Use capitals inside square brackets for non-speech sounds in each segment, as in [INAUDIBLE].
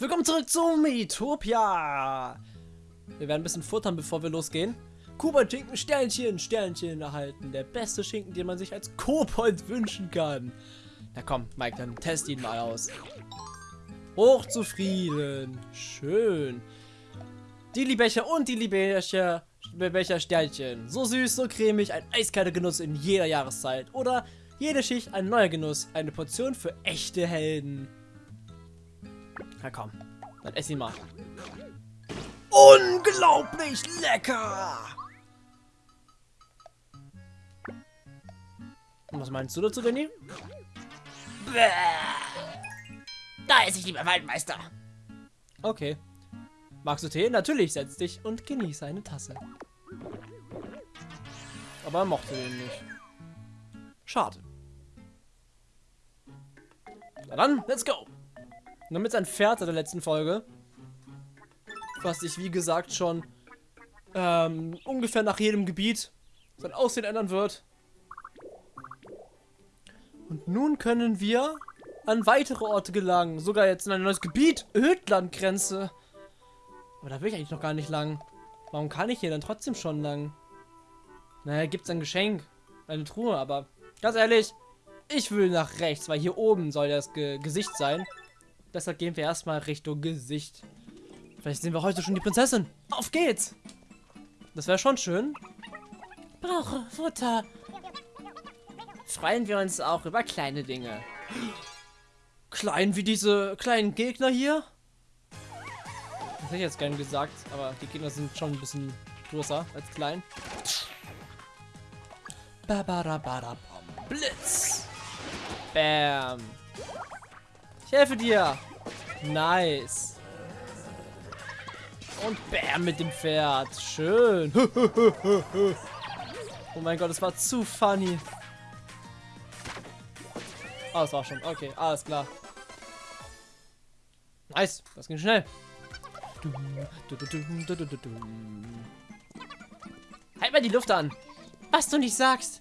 Willkommen zurück zu Metopia. Wir werden ein bisschen futtern, bevor wir losgehen. Kuba-Schinken, Sternchen, Sternchen erhalten. Der beste Schinken, den man sich als Kobold wünschen kann. Na komm, Mike, dann test ihn mal aus. Hochzufrieden. Schön. Die Liebecher und die Liebecher, Becher Sternchen. So süß, so cremig, ein eiskalter Genuss in jeder Jahreszeit. Oder jede Schicht ein neuer Genuss. Eine Portion für echte Helden. Na komm, dann ess ihn mal. Unglaublich lecker! Und was meinst du dazu, Danny? Da esse ich lieber Waldmeister. Okay. Magst du Tee? Natürlich, setz dich und genieße eine Tasse. Aber er mochte den nicht. Schade. Na dann, let's go! Und damit sein Pferd der letzten Folge, was sich wie gesagt schon ähm, ungefähr nach jedem Gebiet sein Aussehen ändern wird. Und nun können wir an weitere Orte gelangen. Sogar jetzt in ein neues Gebiet. Ödlandgrenze. Aber da will ich eigentlich noch gar nicht lang. Warum kann ich hier dann trotzdem schon lang? Naja, gibt es ein Geschenk. Eine Truhe, aber ganz ehrlich, ich will nach rechts, weil hier oben soll das Ge Gesicht sein. Deshalb gehen wir erstmal Richtung Gesicht. Vielleicht sehen wir heute schon die Prinzessin. Auf geht's! Das wäre schon schön. Brauche Futter. Freuen wir uns auch über kleine Dinge. Klein wie diese kleinen Gegner hier? Das hätte ich jetzt gerne gesagt, aber die Gegner sind schon ein bisschen größer als klein. Blitz! Bam! Ich helfe dir! Nice! Und bam mit dem Pferd. Schön. [LAUGHS] oh mein Gott, es war zu funny. Ah, das war schon. Okay, alles klar. Nice, das ging schnell. Halt mal die Luft an. Was du nicht sagst.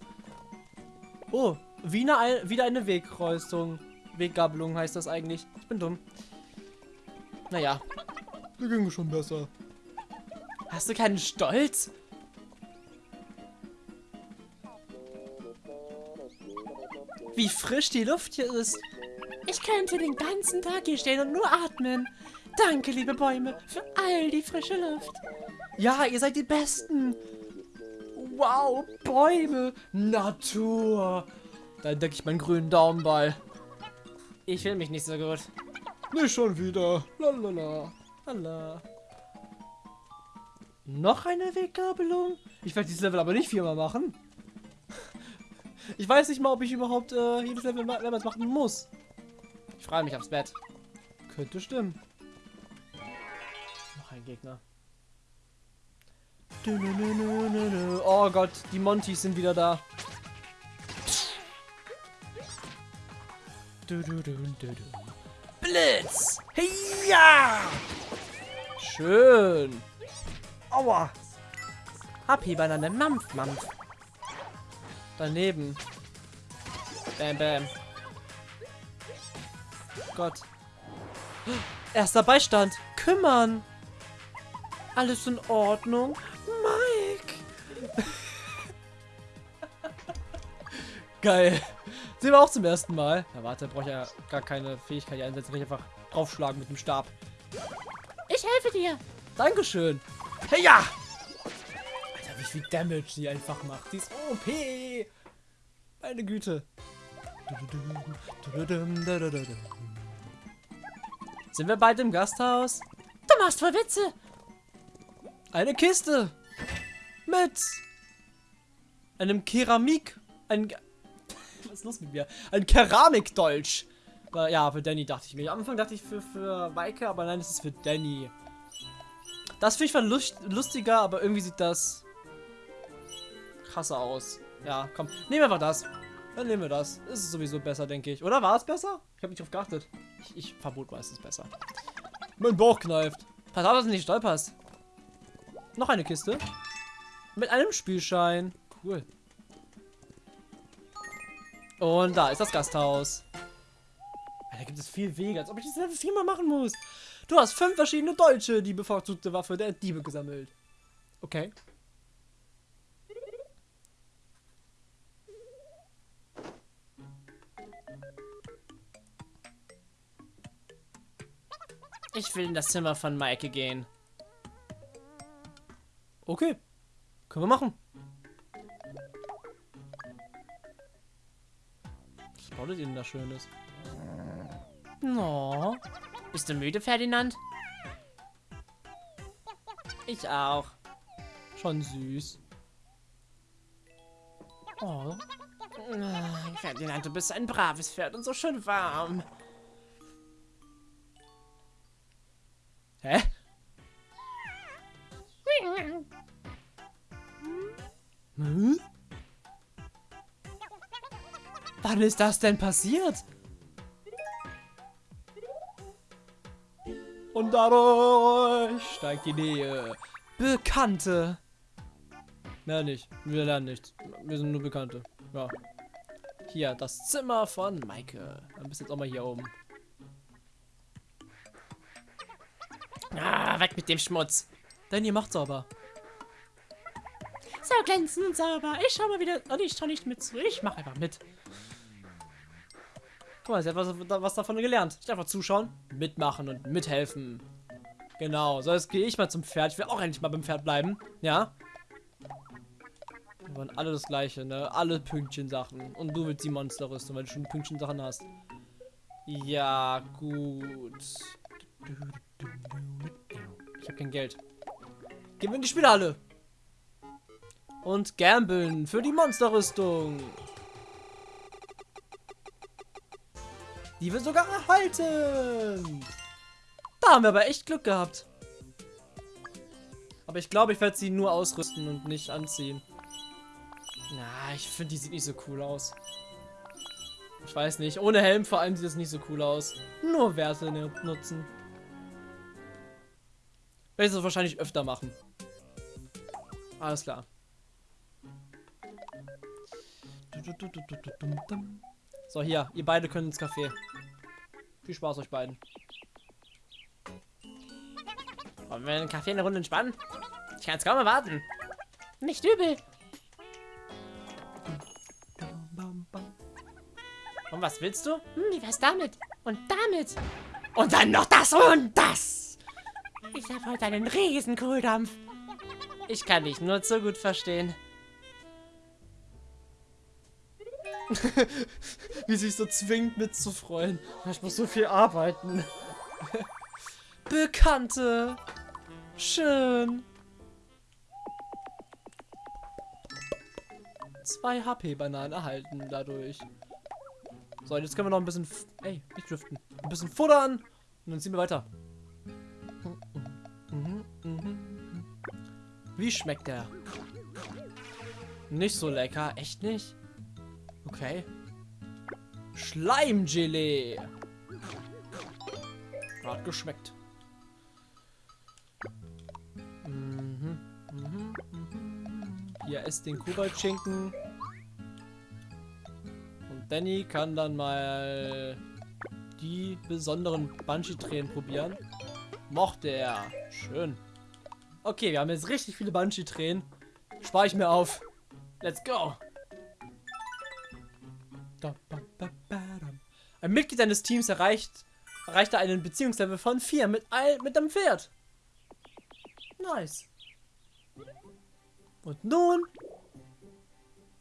Oh, wieder eine Wegkreuzung. Weggabelung heißt das eigentlich. Ich bin dumm. Naja. Da ging schon besser. Hast du keinen Stolz? Wie frisch die Luft hier ist. Ich könnte den ganzen Tag hier stehen und nur atmen. Danke, liebe Bäume, für all die frische Luft. Ja, ihr seid die Besten. Wow, Bäume, Natur. Da entdecke ich meinen grünen Daumen bei. Ich will mich nicht so gut. Nicht schon wieder. Lalala. Lala. Noch eine Weggabelung? Ich werde dieses Level aber nicht viermal machen. Ich weiß nicht mal, ob ich überhaupt äh, jedes Level mehrmals machen muss. Ich freue mich aufs Bett. Könnte stimmen. Noch ein Gegner. Oh Gott, die Montys sind wieder da. Blitz! Ja! Schön. Aua. Happy Banane, Mampf, Mampf. Daneben. Bam, bam. Gott. Erster Beistand. Kümmern. Alles in Ordnung? Mike. [LAUGHS] Geil. Sehen wir auch zum ersten Mal. Na warte, brauche ich ja gar keine Fähigkeit einsetzen. Kann ich einfach draufschlagen mit dem Stab. Ich helfe dir. Dankeschön. Hey, ja! Alter, wie viel Damage sie einfach macht. Die ist OP. Meine Güte. Sind wir bald im Gasthaus? Du machst voll Witze. Eine Kiste. Mit einem Keramik. Ein. Ist los mit mir? Ein Keramikdolch. Ja, für Danny dachte ich mir. Am Anfang dachte ich für, für Weike, aber nein, es ist für Danny. Das finde ich lust, lustiger, aber irgendwie sieht das krasser aus. Ja, komm. Nehmen wir einfach das. Dann nehmen wir das. Ist sowieso besser, denke ich. Oder war es besser? Ich habe nicht drauf geachtet. Ich, ich verbot mal, es ist besser. Mein Bauch kneift. Pass auf, dass du nicht stolperst. Noch eine Kiste. Mit einem Spielschein. Cool. Und da ist das Gasthaus. Da gibt es viel Wege, als ob ich das Level viermal machen muss. Du hast fünf verschiedene Deutsche, die bevorzugte Waffe der Diebe gesammelt. Okay. Ich will in das Zimmer von Maike gehen. Okay. Können wir machen. Baut ihr denn da Schönes? No. Bist du müde, Ferdinand? Ich auch. Schon süß. Oh. Ferdinand, du bist ein braves Pferd und so schön warm. Hä? Wann ist das denn passiert? Und dadurch steigt die Nähe. Bekannte. Mehr nicht. Wir lernen nichts. Wir sind nur Bekannte. Ja. Hier, das Zimmer von Maike. Dann bist jetzt auch mal hier oben. Ah, weg mit dem Schmutz. Denn ihr macht sauber. So glänzend und sauber. Ich schau mal wieder. Oh, ich schau nicht mit zu. Ich mach einfach mit. Guck mal, sie hat was, was davon gelernt. Nicht einfach zuschauen, mitmachen und mithelfen. Genau, so jetzt gehe ich mal zum Pferd. Ich will auch endlich mal beim Pferd bleiben. Ja. Wir wollen alle das gleiche, ne? Alle Pünktchen-Sachen. Und du willst die Monsterrüstung, weil du schon Pünktchen-Sachen hast. Ja, gut. Ich habe kein Geld. Gehen wir in die Spielhalle. Und gambeln für die Monsterrüstung. Die wir sogar erhalten. Da haben wir aber echt Glück gehabt. Aber ich glaube, ich werde sie nur ausrüsten und nicht anziehen. Na, ich finde, die sieht nicht so cool aus. Ich weiß nicht. Ohne Helm vor allem sieht das nicht so cool aus. Nur Werte nutzen. Werde ich das wahrscheinlich öfter machen. Alles klar. So, hier. Ihr beide könnt ins Café. Viel Spaß euch beiden. Wollen wir einen Kaffee eine Runde entspannen? Ich kann es kaum erwarten. Nicht übel. Und was willst du? Hm, wie wär's damit? Und damit? Und dann noch das und das! Ich habe heute einen riesen Kohldampf. Ich kann dich nur zu gut verstehen. [LAUGHS] Wie sich so zwingt mitzufreuen. Ich muss so viel arbeiten. Bekannte. Schön. Zwei HP-Bananen erhalten dadurch. So, jetzt können wir noch ein bisschen... Ey, nicht driften. Ein bisschen futtern. Und dann ziehen wir weiter. Wie schmeckt der? Nicht so lecker. Echt nicht? Okay. Schleimgelee. Hat geschmeckt. Mhm, mhm, mhm. Hier esst den Koboldschinken. Und Danny kann dann mal die besonderen Banshee-Tränen probieren. Mochte er. Schön. Okay, wir haben jetzt richtig viele Banshee-Tränen. Spare ich mir auf. Let's go. Ein Mitglied deines Teams erreicht, erreichte einen Beziehungslevel von 4 mit, mit einem Pferd. Nice. Und nun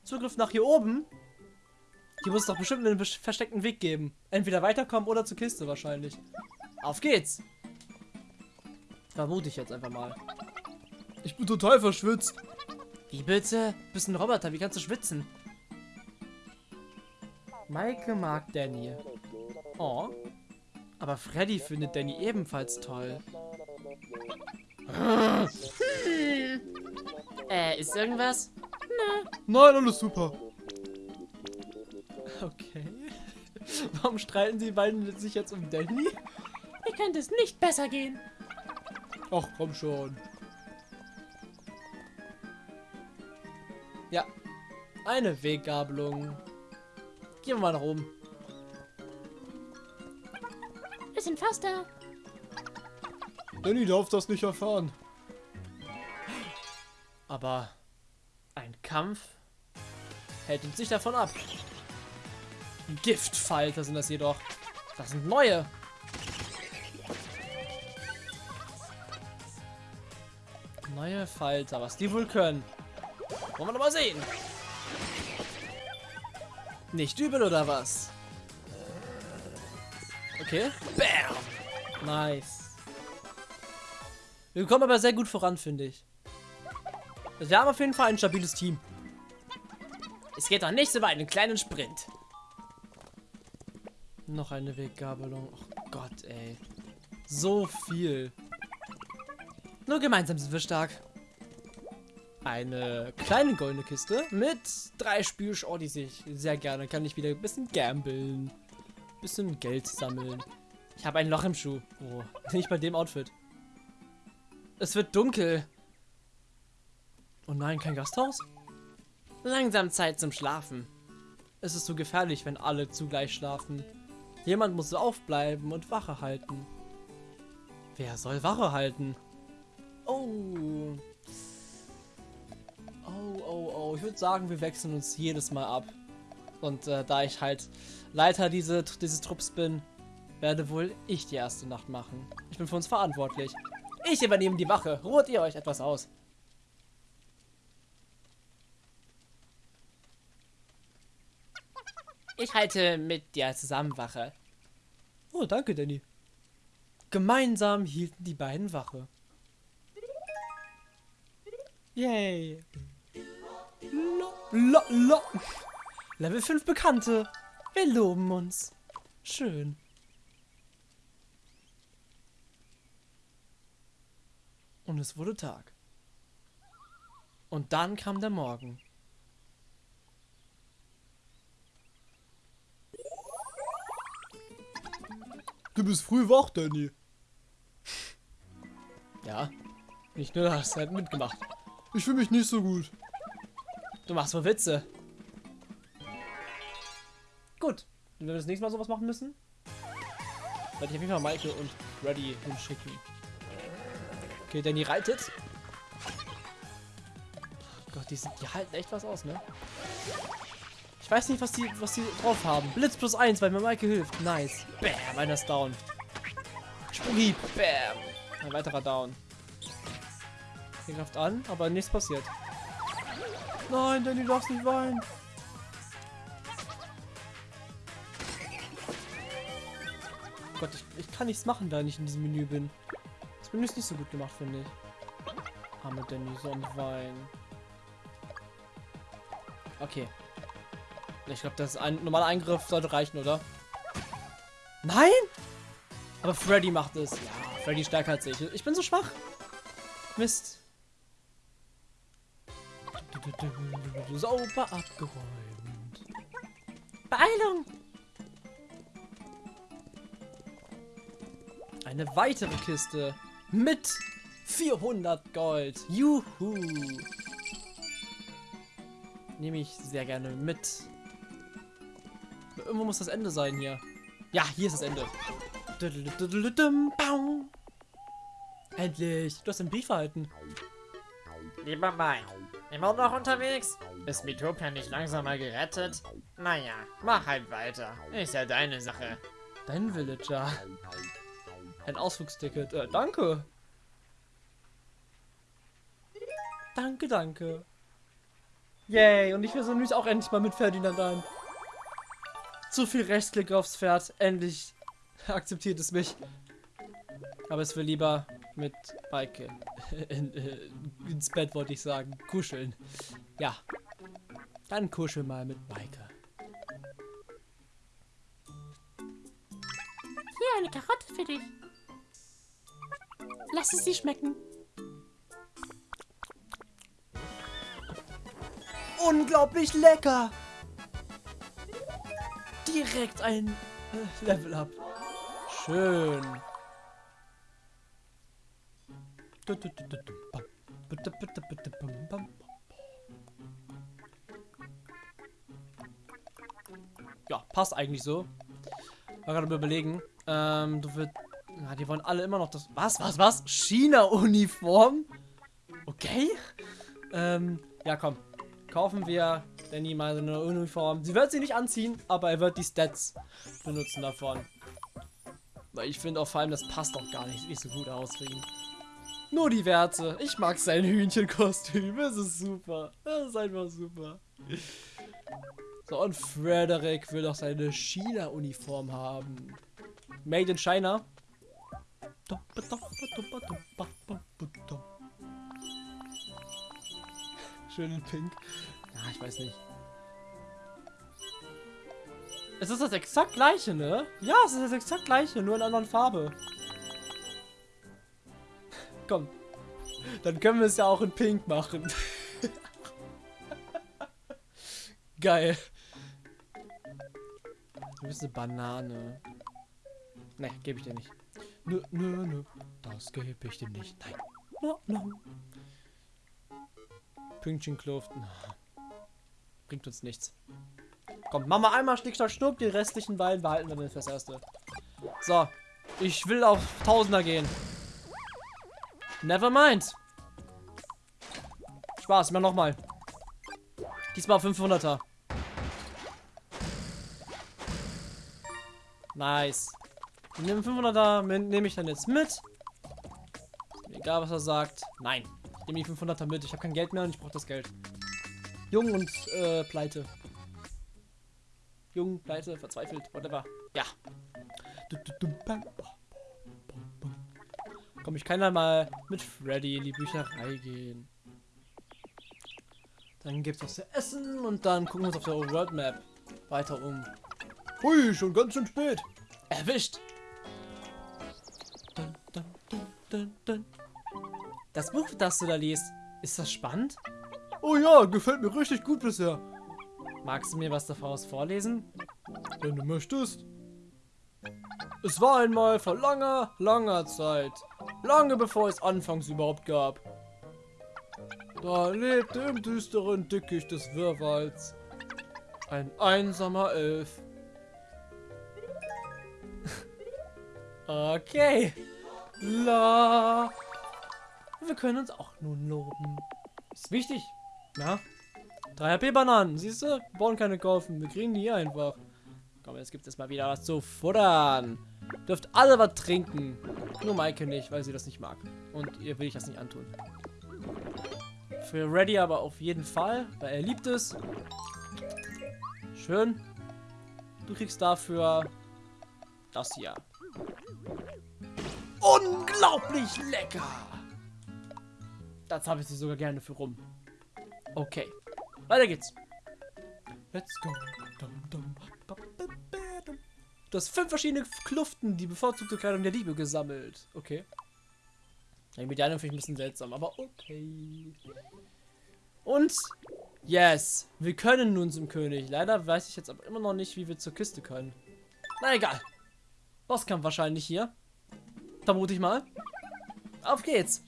Zugriff nach hier oben. Hier muss es doch bestimmt einen versteckten Weg geben. Entweder weiterkommen oder zur Kiste wahrscheinlich. Auf geht's. Vermute ich jetzt einfach mal. Ich bin total verschwitzt. Wie bitte? Du bist ein Roboter, wie kannst du schwitzen? Maike mag Danny. Oh. Aber Freddy findet Danny ebenfalls toll. Hm. [LAUGHS] Äh, ist irgendwas? Nö. Nein, alles super. Okay. [LAUGHS] Warum streiten sie beiden sich jetzt um Danny? Wie könnte es nicht besser gehen? Ach, komm schon. Ja. Eine Weggabelung. Gehen wir mal nach oben. sind Faster. Danny darf das nicht erfahren. Aber ein Kampf hält uns nicht davon ab. Giftfalter sind das jedoch. Das sind neue. Neue Falter, was die wohl können. Wollen wir doch mal sehen. Nicht übel oder was? Okay. Bam. Nice. Wir kommen aber sehr gut voran, finde ich. Also wir haben auf jeden Fall ein stabiles Team. Es geht doch nichts über einen kleinen Sprint. Noch eine Weggabelung. Oh Gott, ey. So viel. Nur gemeinsam sind wir stark. Eine kleine goldene Kiste mit drei Spielsch. Oh, die sehe ich sehr gerne. Kann ich wieder ein bisschen gambeln. Bisschen Geld sammeln. Ich habe ein Loch im Schuh. Oh, [LAUGHS] nicht bei dem Outfit. Es wird dunkel. Oh nein, kein Gasthaus? Langsam Zeit zum Schlafen. Es ist so gefährlich, wenn alle zugleich schlafen. Jemand muss aufbleiben und Wache halten. Wer soll Wache halten? Oh. Oh, oh, oh. Ich würde sagen, wir wechseln uns jedes Mal ab. Und äh, da ich halt Leiter diese, dieses Trupps bin, werde wohl ich die erste Nacht machen. Ich bin für uns verantwortlich. Ich übernehme die Wache. Ruht ihr euch etwas aus. Ich halte mit dir zusammen Wache. Oh, danke, Danny. Gemeinsam hielten die beiden Wache. Yay. Lo, lo, lo. Level 5 Bekannte. Wir loben uns. Schön. Und es wurde Tag. Und dann kam der Morgen. Du bist früh wach, Danny. Ja. Nicht nur das, hat mitgemacht. Ich fühle mich nicht so gut. Du machst wohl Witze. Gut. Wenn wir das nächste Mal sowas machen müssen, werde ich auf jeden Fall Maike und Freddy hinschicken. Okay, Danny reitet. Gott, die, sind, die halten echt was aus, ne? Ich weiß nicht, was die, was die drauf haben. Blitz plus 1, weil mir Maike hilft. Nice. Bam, einer ist down. Sprunghieb. Bam. Ein weiterer down. Der greift an, aber nichts passiert. Nein, Danny, du darfst nicht weinen. Gott, ich, ich kann nichts machen, da ich in diesem Menü bin. Das Menü ist nicht so gut gemacht, finde ich. Arme Danny, so ein Wein. Okay. Ich glaube, das ist ein normaler Eingriff sollte reichen, oder? Nein! Aber Freddy macht es. Ja, Freddy stärker als ich. Ich bin so schwach. Mist. Sauber abgeräumt. Beeilung! Eine weitere Kiste mit 400 Gold. Juhu! Nehme ich sehr gerne mit. Irgendwo muss das Ende sein hier. Ja, hier ist das Ende. Endlich! Du hast den Brief erhalten. Lieber Mike, immer noch unterwegs? Ist Mitopia nicht langsam mal gerettet? Naja, mach halt weiter. Ist ja deine Sache. Dein Villager. Ein Ausflugsticket. Äh, danke. Danke, danke. Yay, und ich versuche mich auch endlich mal mit Ferdinand an. Zu viel Rechtsklick aufs Pferd. Endlich akzeptiert es mich. Aber es will lieber mit Maike [LAUGHS] in, äh, ins Bett, wollte ich sagen. Kuscheln. Ja. Dann kuschel mal mit Maike. Hier eine Karotte für dich. Lass es sie schmecken. Unglaublich lecker. Direkt ein äh, Level up. Schön. Ja, passt eigentlich so. War gerade überlegen. Ähm, du wirst... Na, die wollen alle immer noch das... Was, was, was? China-Uniform? Okay. Ähm, ja, komm. Kaufen wir Danny mal so eine Uniform. Sie wird sie nicht anziehen, aber er wird die Stats benutzen davon. Weil ich finde auch vor allem, das passt doch gar nicht, nicht so gut aus ihn. Nur die Werte. Ich mag sein Hühnchenkostüm. Es ist super. Es ist einfach super. So, und Frederick will doch seine China-Uniform haben. Made in China. Schön in Pink. Ja, ich weiß nicht. Es ist das exakt gleiche, ne? Ja, es ist das exakt gleiche, nur in einer anderen Farbe. Komm. Dann können wir es ja auch in Pink machen. [LAUGHS] Geil. Du bist eine Banane. Ne, gebe ich dir nicht. Nö, nö, nö. Das gebe ich dir nicht. Nein. No, no. Pünktchenkluft. Bringt uns nichts. Komm, machen wir einmal Schnick, Schnack, Schnuck. Die restlichen beiden behalten wir dann fürs Erste. So. Ich will auf Tausender gehen. Never mind. Spaß, mal nochmal. Diesmal 500er. Nice. Den 500er nehme ich dann jetzt mit. Egal, was er sagt. Nein. Ich nehme die 500er mit. Ich habe kein Geld mehr und ich brauche das Geld. Jung und äh, pleite. Jung, pleite, verzweifelt, whatever. Ja. Komm, ich kann da mal mit Freddy in die Bücherei gehen. Dann gibt's was zu essen und dann gucken wir uns auf der World Map weiter um. Hui, schon ganz schön spät. Erwischt. Dun, dun, dun, das Buch, das du da liest, ist das spannend? Oh ja, gefällt mir richtig gut bisher. Magst du mir was daraus vorlesen? Wenn du möchtest. Es war einmal vor langer, langer Zeit. Lange bevor es anfangs überhaupt gab. Da lebte im düsteren Dickicht des Wirrwalds ein einsamer Elf. [LAUGHS] okay. La. Wir können uns auch nun loben. Ist wichtig. Ja. 3 HP-Bananen. Siehst du? Wir brauchen keine kaufen. Wir kriegen die hier einfach. Komm, jetzt gibt es mal wieder was zu futtern. Dürft alle was trinken. Nur Maike nicht, weil sie das nicht mag. Und ihr will ich das nicht antun. Für Ready aber auf jeden Fall, weil er liebt es. Schön. Du kriegst dafür das hier. Unglaublich lecker! Das habe ich sie sogar gerne für rum. Okay. Weiter geht's. Let's go. Du hast fünf verschiedene Kluften, die bevorzugte Kleidung der Liebe gesammelt. Okay. Ja, mit der finde ich ein bisschen seltsam, aber okay. Und, yes, wir können nun zum König. Leider weiß ich jetzt aber immer noch nicht, wie wir zur Kiste können. Na egal. Bosskampf wahrscheinlich hier. Vermute ich mal. Auf geht's.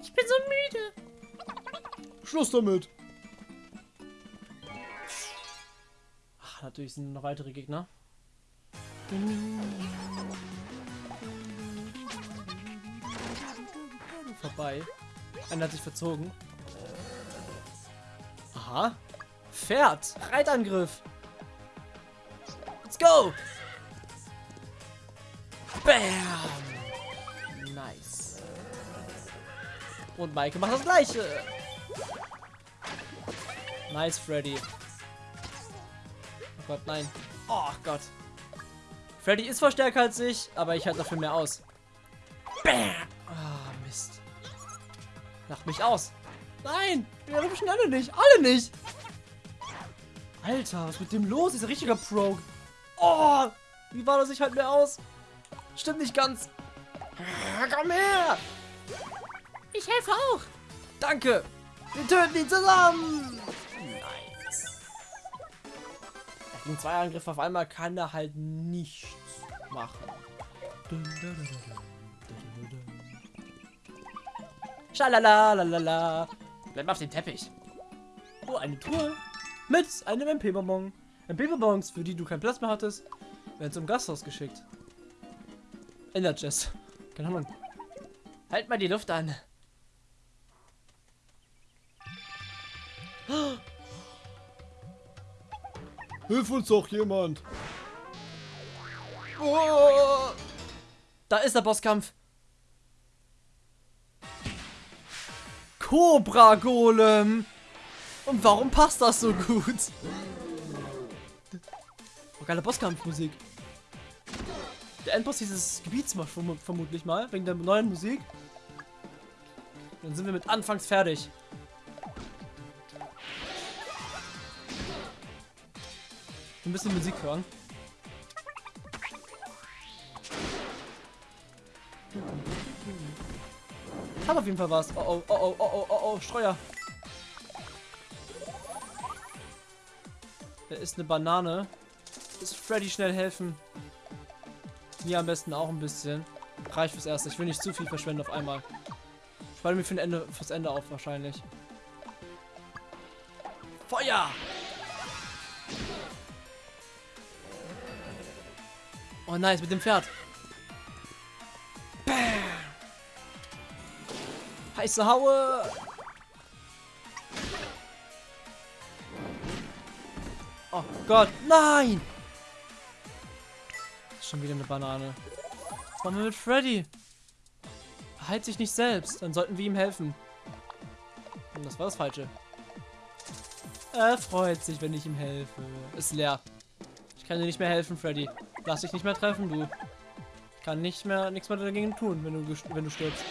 Ich bin so müde. Schluss damit. Natürlich sind noch weitere Gegner. Vorbei. Einer hat sich verzogen. Aha. Pferd. Reitangriff. Let's go. Bam! Nice. Und Maike macht das gleiche. Nice, Freddy. Gott, nein. Oh Gott. Freddy ist zwar stärker als ich, aber ich halte dafür mehr aus. Ah, Mist. Lach mich aus. Nein! Wir rutschen alle nicht. Alle nicht! Alter, was ist mit dem los? Ist ein richtiger Pro. Oh! Wie war das? Ich halt mehr aus. Stimmt nicht ganz. Komm her! Ich helfe auch. Danke. Wir töten ihn zusammen. Gegen zwei Angriffe auf einmal kann er halt nichts machen. Schalalalala. Bleib auf dem Teppich. Oh, eine Truhe. Mit einem MP-Bonbon. MP-Bonbons, für die du keinen Platz mehr hattest. Werden zum Gasthaus geschickt. Energies. Keine Ahnung. Halt mal die Luft an. Hilf uns doch jemand. Oh, da ist der Bosskampf. Cobra Golem. Und warum passt das so gut? Oh, geile Bosskampfmusik. Der Endboss dieses Gebiets macht verm vermutlich mal, wegen der neuen Musik. Dann sind wir mit Anfangs fertig. Ein bisschen Musik hören. Hat auf jeden Fall was. Oh oh, oh oh, oh oh, oh oh, Streuer. Da ist eine Banane. Ist Freddy schnell helfen? Mir am besten auch ein bisschen. Reicht fürs Erste. Ich will nicht zu viel verschwenden auf einmal. Ich mir für Ende, fürs Ende auf wahrscheinlich. Feuer! Oh nice, mit dem Pferd. Bam! Heiße Haue! Oh Gott, nein! Schon wieder eine Banane. Was machen wir mit Freddy? Heilt sich nicht selbst. Dann sollten wir ihm helfen. Und das war das Falsche. Er freut sich, wenn ich ihm helfe. Ist leer. Ich kann dir nicht mehr helfen, Freddy. Lass dich nicht mehr treffen, du. Ich kann nicht mehr, nichts mehr dagegen tun, wenn du, wenn du stirbst.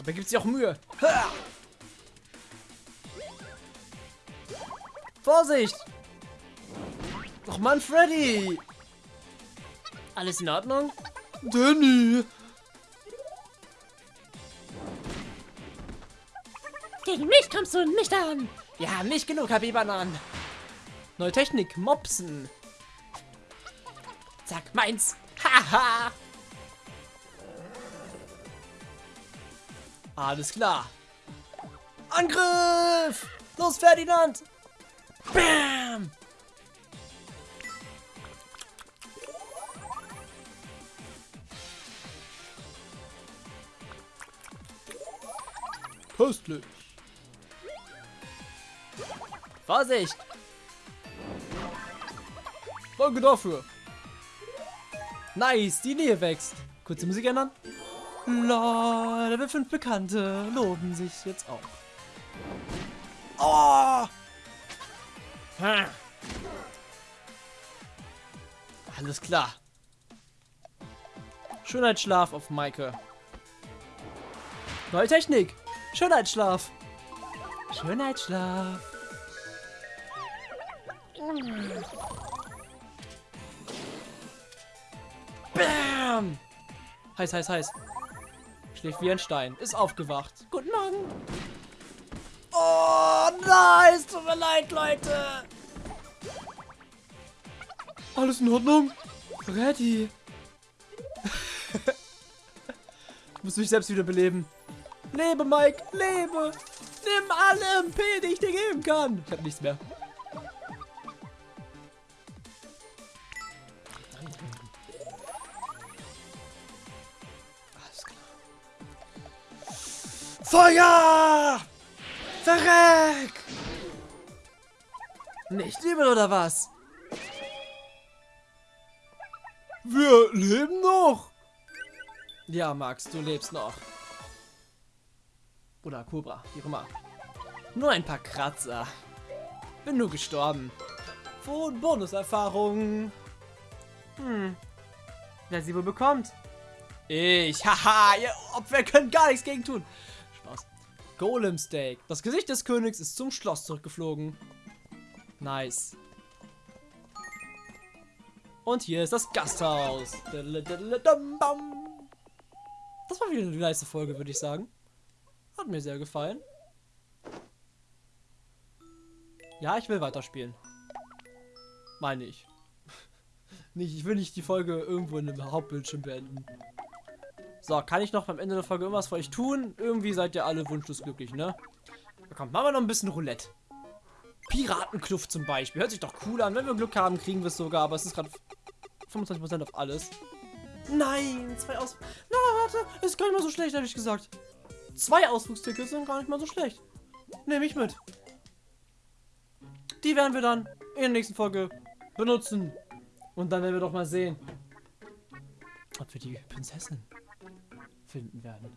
Aber gibt sich auch Mühe. Ha! Vorsicht! Doch Mann, Freddy! Alles in Ordnung? Danny! Gegen mich kommst du nicht an. Wir haben nicht genug HB-Bananen. Neue Technik, Mopsen. Zack, meins. Haha. Alles klar. Angriff! Los, Ferdinand! Bam! Köstlich. Vorsicht! Danke dafür. Nice, die Nähe wächst. Kurze Musik ändern. La, Level 5 Bekannte loben sich jetzt auch. Oh! Ha. Alles klar. Schönheitsschlaf auf Maike. Neue Technik. Schönheitsschlaf. Schönheitsschlaf. Bam! Heiß, heiß, heiß. Schläft wie ein Stein. Ist aufgewacht. Guten Morgen. Oh, nice. Tut mir leid, Leute. Alles in Ordnung? Ready. [LAUGHS] muss mich selbst wieder beleben. Lebe, Mike. Lebe. Nimm alle MP, die ich dir geben kann. Ich habe nichts mehr. Feuer! Verreck! Nicht übel oder was? Wir leben noch! Ja, Max, du lebst noch. Oder Cobra, wie auch immer. Nur ein paar Kratzer. Bin nur gestorben. Von Bonuserfahrung. Hm. Wer sie wohl bekommt? Ich. Haha, ihr Opfer können gar nichts gegen tun. Golem Steak. Das Gesicht des Königs ist zum Schloss zurückgeflogen. Nice. Und hier ist das Gasthaus. Das war wieder eine nice Folge, würde ich sagen. Hat mir sehr gefallen. Ja, ich will weiterspielen. Meine ich. [LAUGHS] nicht, ich will nicht die Folge irgendwo in einem Hauptbildschirm beenden. So, kann ich noch beim Ende der Folge irgendwas für euch tun? Irgendwie seid ihr alle wunschlos glücklich, ne? Da kommt, machen wir noch ein bisschen Roulette. Piratenkluft zum Beispiel. Hört sich doch cool an. Wenn wir Glück haben, kriegen wir es sogar. Aber es ist gerade 25% auf alles. Nein, zwei Aus... Na, warte. Ist gar nicht mal so schlecht, ehrlich gesagt. Zwei Ausflugstickets sind gar nicht mal so schlecht. Nehme ich mit. Die werden wir dann in der nächsten Folge benutzen. Und dann werden wir doch mal sehen, ob wir die Prinzessin finden werden.